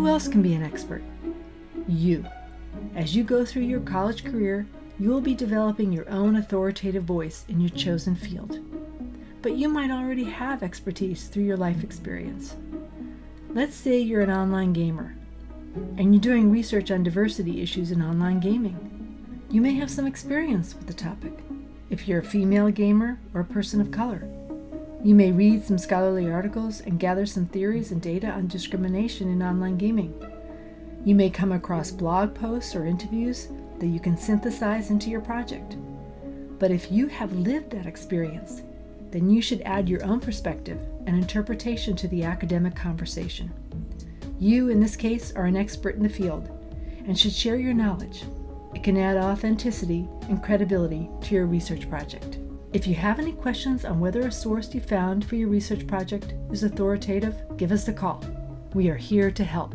else can be an expert? You. As you go through your college career, you will be developing your own authoritative voice in your chosen field. But you might already have expertise through your life experience. Let's say you're an online gamer and you're doing research on diversity issues in online gaming. You may have some experience with the topic. If you're a female gamer or a person of color, you may read some scholarly articles and gather some theories and data on discrimination in online gaming. You may come across blog posts or interviews that you can synthesize into your project. But if you have lived that experience, then you should add your own perspective and interpretation to the academic conversation. You, in this case, are an expert in the field and should share your knowledge. It can add authenticity and credibility to your research project. If you have any questions on whether a source you found for your research project is authoritative, give us a call. We are here to help.